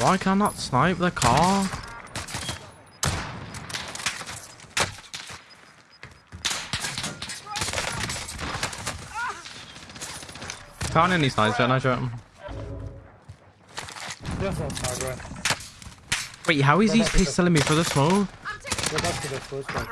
Why can I not snipe the car? Can't any snipes yet, nice shot. Wait, how is he pistoling me for the smoke? Go back to the first one.